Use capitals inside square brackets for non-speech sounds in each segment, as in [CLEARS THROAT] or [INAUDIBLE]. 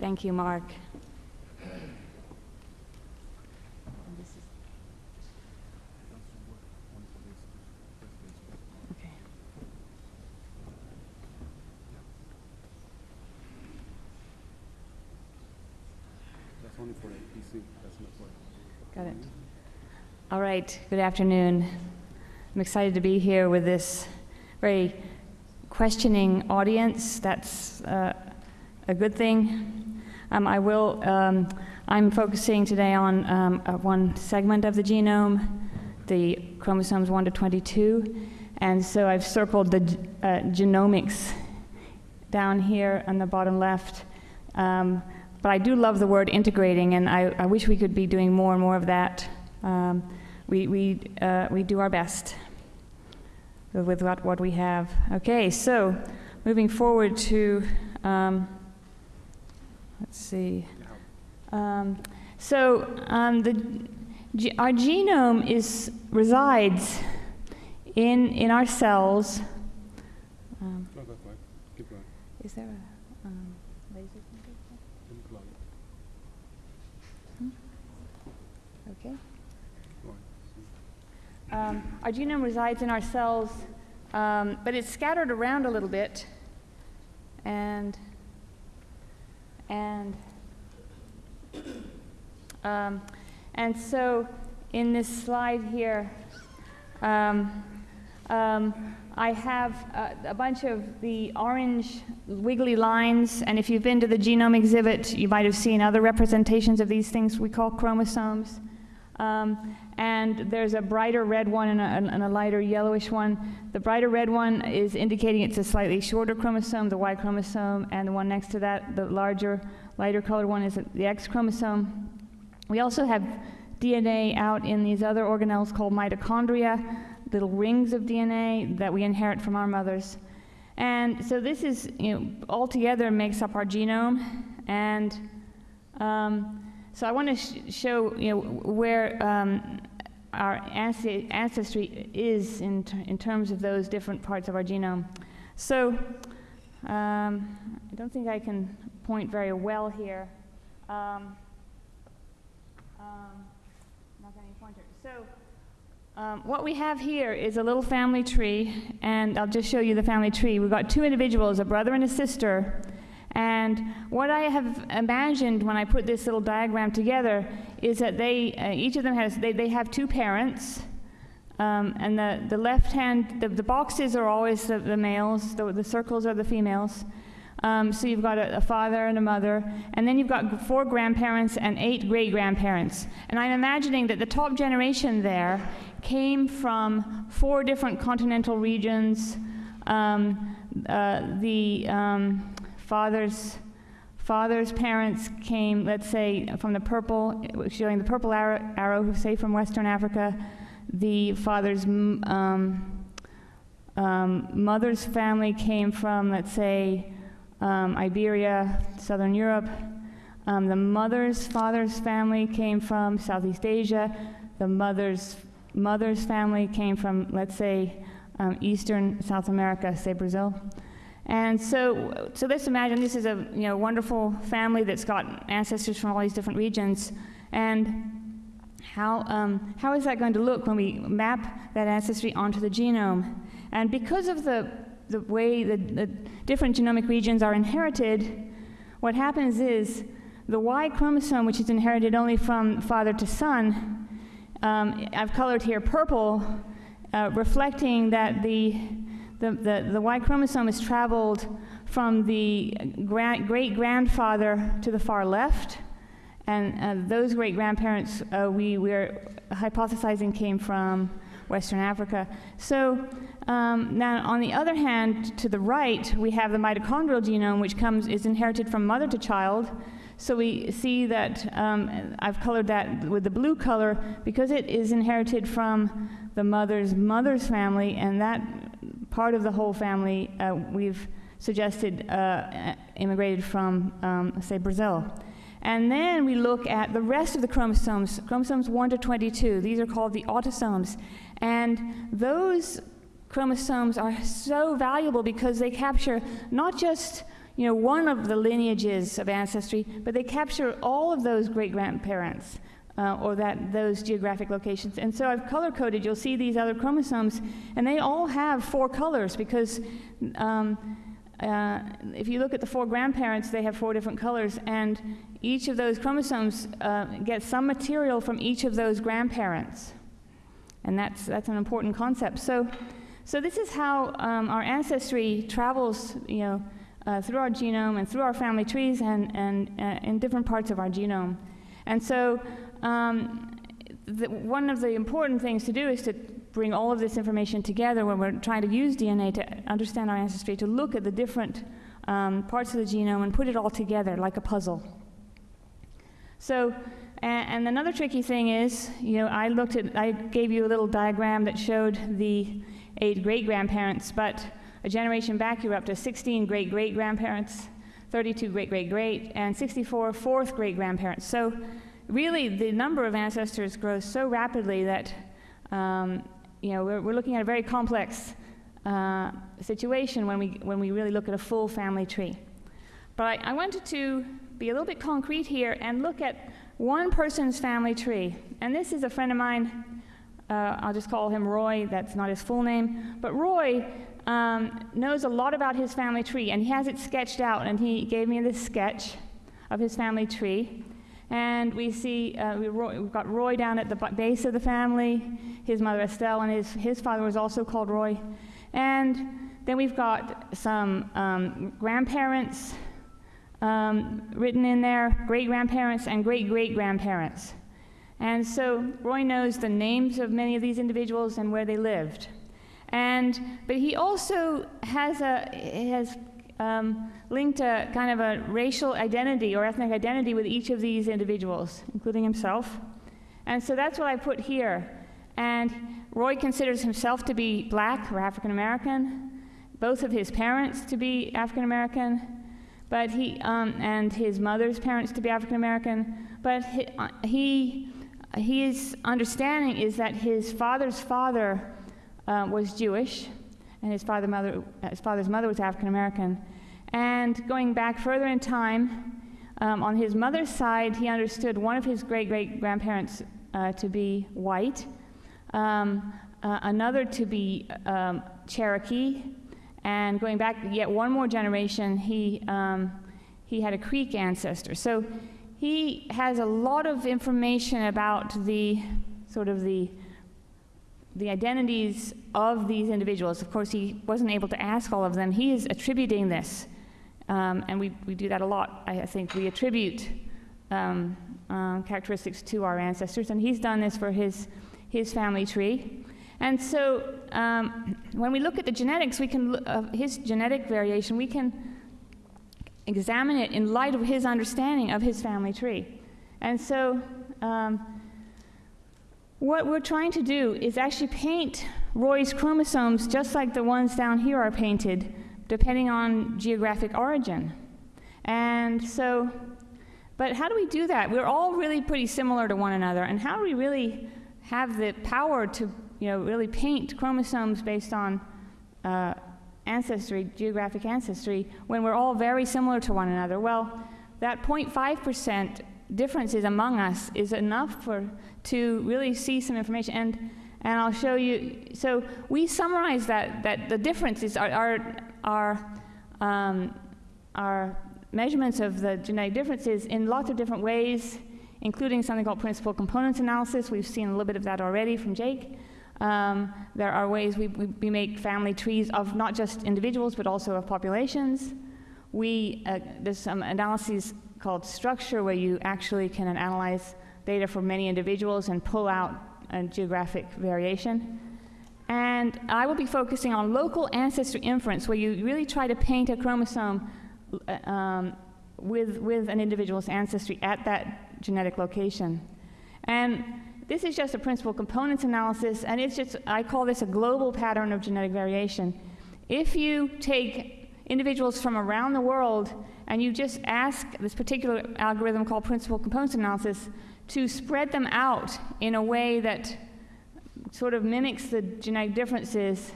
Thank you, Mark. Okay. That's only for APC, that's not for. Got it. All right, good afternoon. I'm excited to be here with this very questioning audience. That's uh, a good thing. Um, I will, um, I'm focusing today on um, uh, one segment of the genome, the chromosomes 1 to 22. And so I've circled the uh, genomics down here on the bottom left. Um, but I do love the word integrating, and I, I wish we could be doing more and more of that. Um, we, we, uh, we do our best with what, what we have. Okay, so moving forward to, um, let's see. Um, so um, the, our genome is, resides in, in our cells. Um, keep going, is there a um, laser? going, Okay. Um, our genome resides in our cells, um, but it's scattered around a little bit. And, and, um, and so in this slide here, um, um, I have uh, a bunch of the orange wiggly lines, and if you've been to the genome exhibit, you might have seen other representations of these things we call chromosomes. Um, and there's a brighter red one and a, and a lighter yellowish one. The brighter red one is indicating it's a slightly shorter chromosome, the Y chromosome, and the one next to that, the larger, lighter colored one, is the X chromosome. We also have DNA out in these other organelles called mitochondria, little rings of DNA that we inherit from our mothers. And so this is, you know, altogether makes up our genome. And um, so I want to sh- show, you know, where um, our ancestry is in, in terms of those different parts of our genome. So um, I don't think I can point very well here. Um, um, not getting a pointer. So um, what we have here is a little family tree, and I'll just show you the family tree. We've got two individuals, a brother and a sister. And what I have imagined when I put this little diagram together is that they, uh, each of them has, they, they have two parents. Um, and the, the left hand, the, the boxes are always the, the males, the, the circles are the females. Um, so you've got a, a father and a mother, and then you've got four grandparents and eight great grandparents. And I'm imagining that the top generation there came from four different continental regions. Um, uh, the um, father's father's parents came, let's say, from the purple, showing the purple arrow, arrow say from Western Africa. The father's um, um, mother's family came from, let's say, um, Iberia, Southern Europe. Um, the mother's father's family came from Southeast Asia. The mother's mother's family came from, let's say, um, Eastern South America, say Brazil. And so, so let's imagine this is a you know wonderful family that's got ancestors from all these different regions, and how um, how is that going to look when we map that ancestry onto the genome? And because of the the way the, the different genomic regions are inherited, what happens is the Y chromosome, which is inherited only from father to son, um, I've colored here purple, uh, reflecting that the, the, the, the Y chromosome has traveled from the gra- great grandfather to the far left. And uh, those great grandparents, uh, we are hypothesizing, came from Western Africa. So um, now, on the other hand, to the right, we have the mitochondrial genome, which comes is inherited from mother to child. So we see that um, I've colored that with the blue color because it is inherited from the mother's mother's family, and that part of the whole family uh, we've suggested uh, immigrated from, um, say, Brazil. And then we look at the rest of the chromosomes, chromosomes 1 to 22. These are called the autosomes. And those chromosomes are so valuable because they capture not just you know, one of the lineages of ancestry, but they capture all of those great grandparents. Uh, or that those geographic locations. And so I've color coded. You'll see these other chromosomes, and they all have four colors because um, uh, if you look at the four grandparents, they have four different colors, and each of those chromosomes uh, gets some material from each of those grandparents, and that's that's an important concept. So, so this is how um, our ancestry travels, you know, uh, through our genome and through our family trees and and uh, in different parts of our genome, and so. Um, the, one of the important things to do is to bring all of this information together when we're trying to use DNA to understand our ancestry, to look at the different um, parts of the genome and put it all together like a puzzle. So, and, and another tricky thing is, you know, I looked at, I gave you a little diagram that showed the eight great grandparents, but a generation back, you were up to 16 great great grandparents, 32 great great great, and 64 fourth great grandparents. So, really, the number of ancestors grows so rapidly that, um, you know, we're, we're, looking at a very complex uh, situation when we, when we really look at a full family tree. But I, I wanted to be a little bit concrete here and look at one person's family tree. And this is a friend of mine. Uh, I'll just call him Roy. That's not his full name. But Roy um, knows a lot about his family tree, and he has it sketched out. And he gave me this sketch of his family tree. And we see uh, we have got Roy down at the base of the family, his mother Estelle, and his, his father was also called Roy. And then we've got some um, grandparents um, written in there, great grandparents and great great grandparents. And so Roy knows the names of many of these individuals and where they lived. And, but he also has, a, has um, linked a kind of a racial identity or ethnic identity with each of these individuals, including himself. And so that's what I put here. And Roy considers himself to be black or African American, both of his parents to be African American, but he um, and his mother's parents to be African American. But he, uh, he, his understanding is that his father's father uh, was Jewish, and his, father, mother, his father's mother was African American. And going back further in time, um, on his mother's side, he understood one of his great great grandparents uh, to be white, um, uh, another to be um, Cherokee, and going back yet one more generation, he, um, he had a Creek ancestor. So he has a lot of information about the sort of the the identities of these individuals. Of course, he wasn't able to ask all of them. He is attributing this, um, and we, we do that a lot. I, think we attribute um, uh, characteristics to our ancestors, and he's done this for his, his family tree. And so um, when we look at the genetics, we can, uh, his genetic variation, we can examine it in light of his understanding of his family tree. And so um, what we're trying to do is actually paint Roy's chromosomes just like the ones down here are painted, depending on geographic origin. And so, but how do we do that? We're all really pretty similar to one another, and how do we really have the power to, you know, really paint chromosomes based on uh, ancestry, geographic ancestry, when we're all very similar to one another? Well, that 0.5% differences among us is enough for to really see some information. And and I'll show you so we summarize that that the differences are are are, um, are measurements of the genetic differences in lots of different ways including something called principal components analysis. We've seen a little bit of that already from Jake. Um, there are ways we, we, we, make family trees of not just individuals but also of populations. We uh, there's some analyses called structure, where you actually can analyze data for many individuals and pull out a geographic variation. And I will be focusing on local ancestry inference, where you really try to paint a chromosome uh, um, with, with an individual's ancestry at that genetic location. And this is just a principal components analysis, and it's just, I call this a global pattern of genetic variation. If you take individuals from around the world and you just ask this particular algorithm called principal components analysis to spread them out in a way that sort of mimics the genetic differences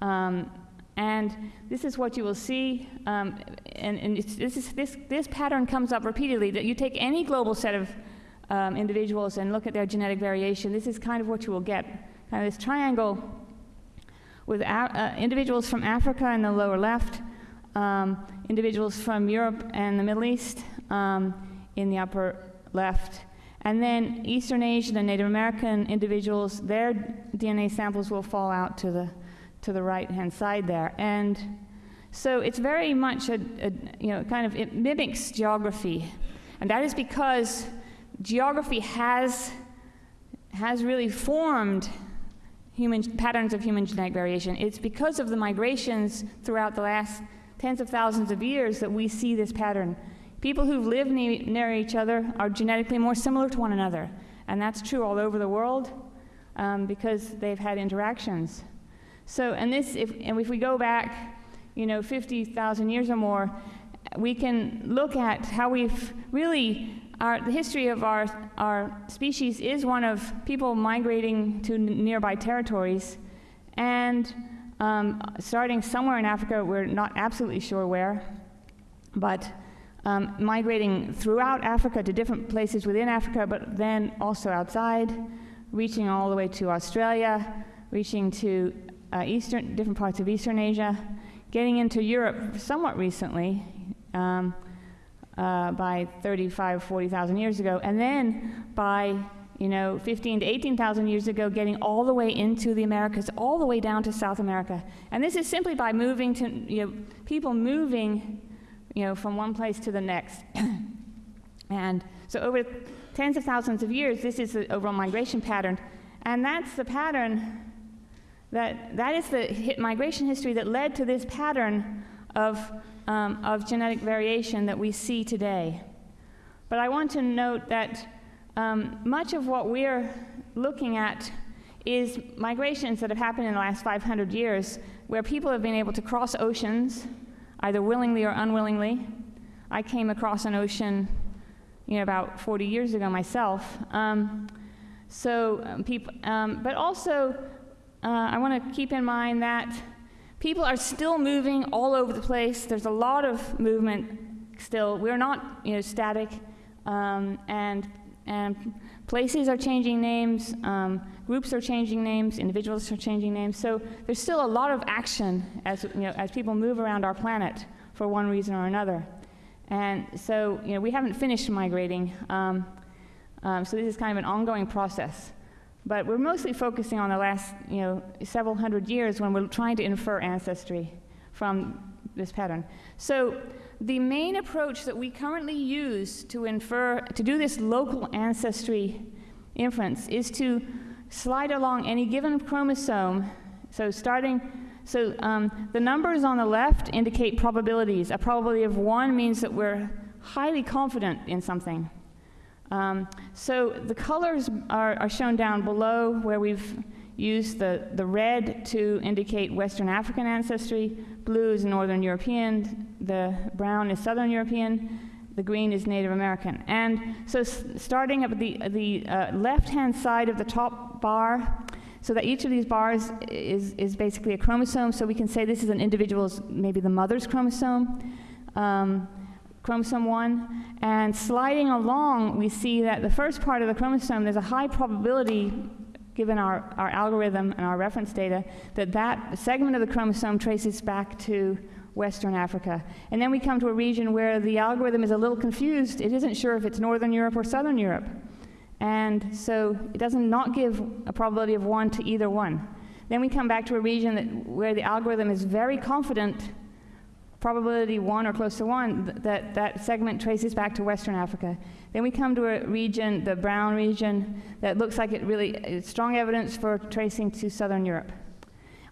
um, And this is what you will see, um, and, and this, is, this, this pattern comes up repeatedly, that you take any global set of um, individuals and look at their genetic variation, this is kind of what you will get, kind of this triangle with uh, individuals from Africa in the lower left, um, individuals from Europe and the Middle East um, in the upper left, and then Eastern Asian and Native American individuals, their DNA samples will fall out to the, to the right-hand side there. And so it's very much a, a, you know, kind of, it mimics geography. And that is because geography has, has really formed human patterns of human genetic variation. It's because of the migrations throughout the last tens of thousands of years that we see this pattern. People who live ne- near each other are genetically more similar to one another, and that's true all over the world um, because they've had interactions. So, and this, if, and if we go back, you know, 50,000 years or more, we can look at how we've really our, the history of our, our species is one of people migrating to nearby territories and um, starting somewhere in Africa, we're not absolutely sure where, but um, migrating throughout Africa to different places within Africa, but then also outside, reaching all the way to Australia, reaching to uh, eastern, different parts of Eastern Asia, getting into Europe somewhat recently. Um, uh, by 35, 40,000 years ago, and then by you know 15 to 18,000 years ago, getting all the way into the Americas, all the way down to South America. And this is simply by moving to you know people moving you know from one place to the next. [CLEARS THROAT] and so over tens of thousands of years, this is the overall migration pattern, and that's the pattern that that is the migration history that led to this pattern of um, of genetic variation that we see today. But I want to note that um, much of what we're looking at is migrations that have happened in the last 500 years where people have been able to cross oceans, either willingly or unwillingly. I came across an ocean you know, about 40 years ago myself. Um, so, um, people, um, but also, uh, I want to keep in mind that People are still moving all over the place. There's a lot of movement still. We're not, you know, static, um, and and places are changing names, um, groups are changing names, individuals are changing names. So there's still a lot of action as you know as people move around our planet for one reason or another. And so you know we haven't finished migrating. Um, um so this is kind of an ongoing process. But we're mostly focusing on the last, you know, several hundred years when we're trying to infer ancestry from this pattern. So the main approach that we currently use to infer, to do this local ancestry inference is to slide along any given chromosome. So starting, so um, the numbers on the left indicate probabilities. A probability of one means that we're highly confident in something. Um, so the colors are, are, shown down below where we've used the, the red to indicate Western African ancestry, blue is Northern European, the brown is Southern European, the green is Native American. And so starting at the, the uh, left-hand side of the top bar, so that each of these bars is, is basically a chromosome, so we can say this is an individual's, maybe the mother's chromosome. Um, chromosome 1. And sliding along, we see that the first part of the chromosome, there's a high probability, given our, our algorithm and our reference data, that that segment of the chromosome traces back to Western Africa. And then we come to a region where the algorithm is a little confused. It isn't sure if it's Northern Europe or Southern Europe. And so it doesn't not give a probability of 1 to either one. Then we come back to a region that, where the algorithm is very confident probability one or close to one, th- that that segment traces back to Western Africa. Then we come to a region, the brown region, that looks like it really strong evidence for tracing to Southern Europe.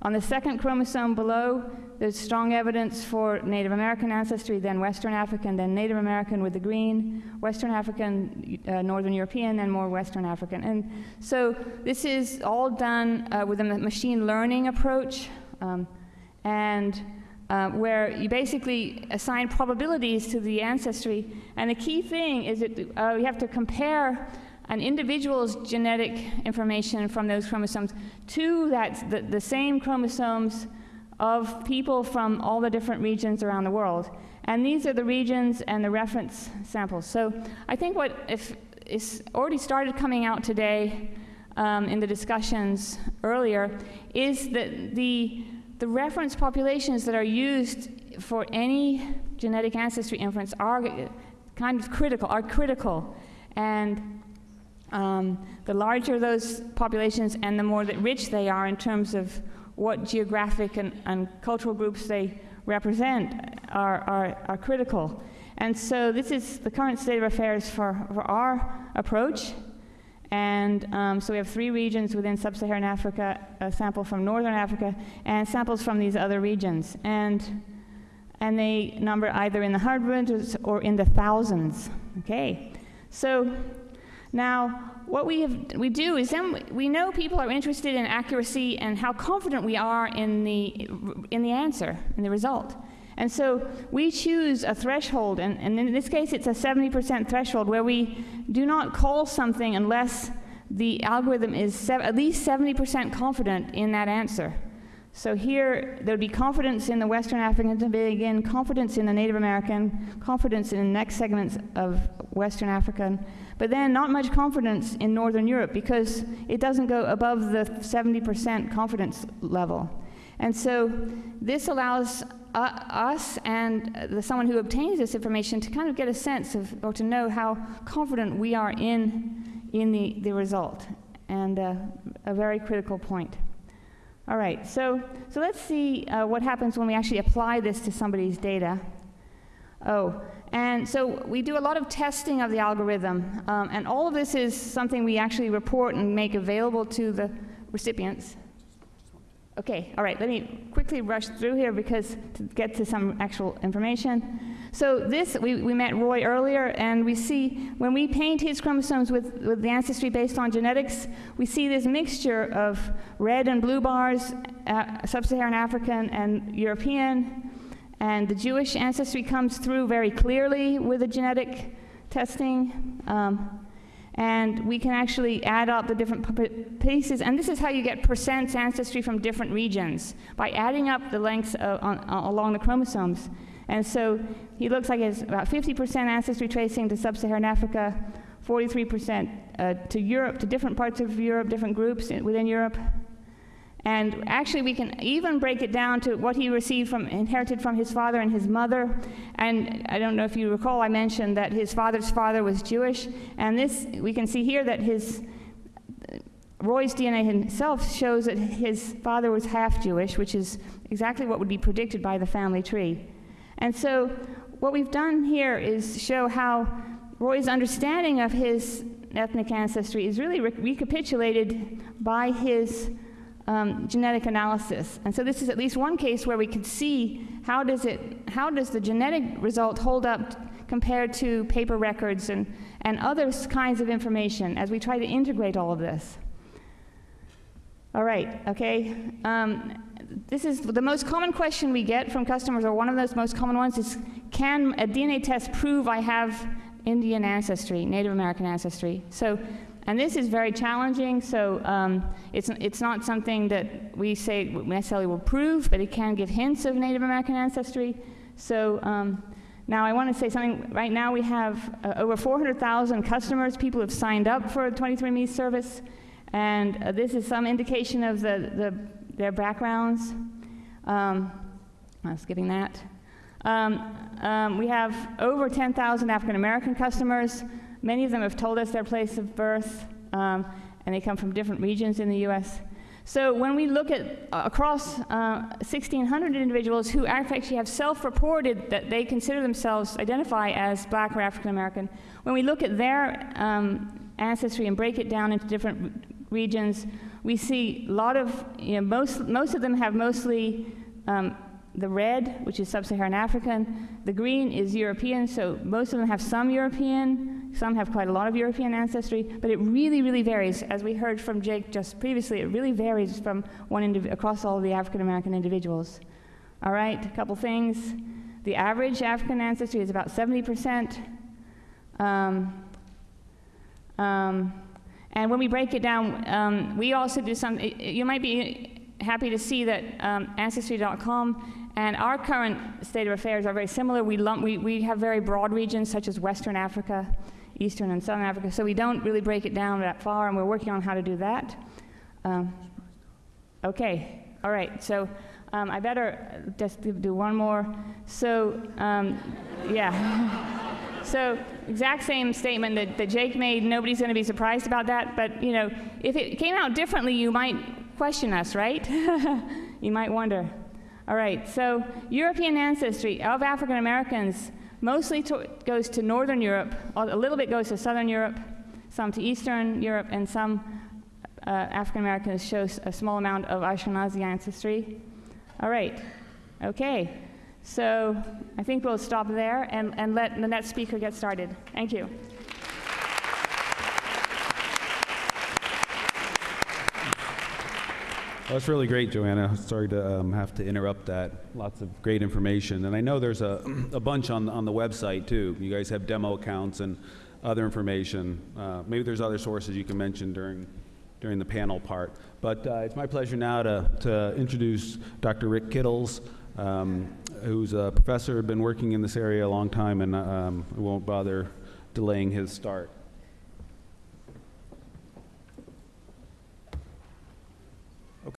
On the second chromosome below, there's strong evidence for Native American ancestry, then Western African, then Native American with the green, Western African, uh, Northern European, and more Western African. And so this is all done uh, with a machine learning approach. Um, and uh, where you basically assign probabilities to the ancestry. And the key thing is that uh, you have to compare an individual's genetic information from those chromosomes to that, the, the same chromosomes of people from all the different regions around the world. And these are the regions and the reference samples. So I think what if is already started coming out today um, in the discussions earlier is that the the reference populations that are used for any genetic ancestry inference are kind of critical, are critical. And um, the larger those populations and the more that rich they are in terms of what geographic and, and cultural groups they represent are, are, are, critical. And so this is the current state of affairs for, for our approach. And um, so we have three regions within sub-Saharan Africa, a sample from Northern Africa, and samples from these other regions. And, and they number either in the hundreds or in the thousands. Okay, so now what we, have, we do is then we know people are interested in accuracy and how confident we are in the, in the answer, in the result. And so we choose a threshold, and, and in this case it's a 70% threshold where we do not call something unless the algorithm is at least 70% confident in that answer. So here there would be confidence in the Western African again, confidence in the Native American, confidence in the next segments of Western African, but then not much confidence in Northern Europe because it doesn't go above the 70% confidence level. And so this allows uh, us and the, someone who obtains this information to kind of get a sense of, or to know how confident we are in, in the, the result, and uh, a very critical point. All right, so, so let's see uh, what happens when we actually apply this to somebody's data. Oh, and so we do a lot of testing of the algorithm, um, and all of this is something we actually report and make available to the recipients. Okay, all right, let me quickly rush through here because to get to some actual information. So this, we, we met Roy earlier, and we see when we paint his chromosomes with, with the ancestry based on genetics, we see this mixture of red and blue bars, uh, sub-Saharan African and European, and the Jewish ancestry comes through very clearly with the genetic testing. Um, and we can actually add up the different pieces, and this is how you get percents ancestry from different regions, by adding up the lengths uh, on, uh, along the chromosomes. And so he looks like has about 50% ancestry tracing to sub-Saharan Africa, 43% uh, to Europe, to different parts of Europe, different groups within Europe, and actually, we can even break it down to what he received from, inherited from his father and his mother. And I don't know if you recall, I mentioned that his father's father was Jewish. And this, we can see here that his, Roy's DNA himself shows that his father was half Jewish, which is exactly what would be predicted by the family tree. And so, what we've done here is show how Roy's understanding of his ethnic ancestry is really re recapitulated by his um, genetic analysis. And so this is at least one case where we could see how does, it, how does the genetic result hold up compared to paper records and, and other kinds of information as we try to integrate all of this. All right, okay. Um, this is the most common question we get from customers, or one of those most common ones is, can a DNA test prove I have Indian ancestry, Native American ancestry? So and this is very challenging, so um, it's, it's not something that we say necessarily will prove, but it can give hints of Native American ancestry. So um, now I want to say something. Right now we have uh, over 400,000 customers, people have signed up for 23andMe service, and uh, this is some indication of the, the, their backgrounds. Um, I was skipping that. Um, um, we have over 10,000 African American customers, Many of them have told us their place of birth, um, and they come from different regions in the U.S. So when we look at uh, across uh, 1,600 individuals who actually have self-reported that they consider themselves identify as black or African American, when we look at their um, ancestry and break it down into different regions, we see a lot of, you know, most, most of them have mostly um, the red, which is sub-Saharan African. The green is European, so most of them have some European, some have quite a lot of European ancestry, but it really, really varies. As we heard from Jake just previously, it really varies from one across all the African American individuals. All right, a couple things. The average African ancestry is about 70%. Um, um, and when we break it down, um, we also do some, you might be happy to see that um, Ancestry.com and our current state of affairs are very similar. We, lump, we, we have very broad regions such as Western Africa, Eastern and Southern Africa, so we don't really break it down that far, and we're working on how to do that. Um, okay, all right, so um, I better just do- one more. So, um, yeah. [LAUGHS] So, exact same statement that, that Jake made. Nobody's going to be surprised about that. But, you know, if it came out differently, you might question us, right? [LAUGHS] you might wonder. All right, so European ancestry of African Americans mostly to, goes to Northern Europe, a little bit goes to Southern Europe, some to Eastern Europe, and some uh, African Americans show a small amount of Ashkenazi ancestry. All right, okay. So I think we'll stop there and, and let the next speaker get started. Thank you. That's really great, Joanna. Sorry to um, have to interrupt that. Lots of great information. And I know there's a, a bunch on, on the website, too. You guys have demo accounts and other information. Uh, maybe there's other sources you can mention during, during the panel part. But uh, it's my pleasure now to, to introduce Dr. Rick Kittles, um, who's a professor, been working in this area a long time, and um, I won't bother delaying his start.